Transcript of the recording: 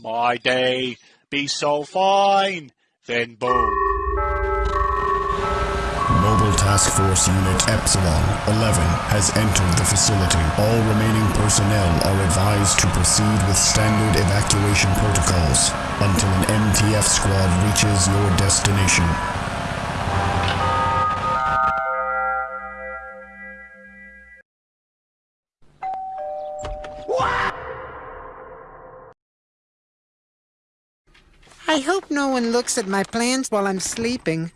my day be so fine. Then boom. Mobile Task Force Unit Epsilon 11 has entered the facility. All remaining personnel are advised to proceed with standard evacuation protocols until an MTF squad reaches your destination. I hope no one looks at my plans while I'm sleeping.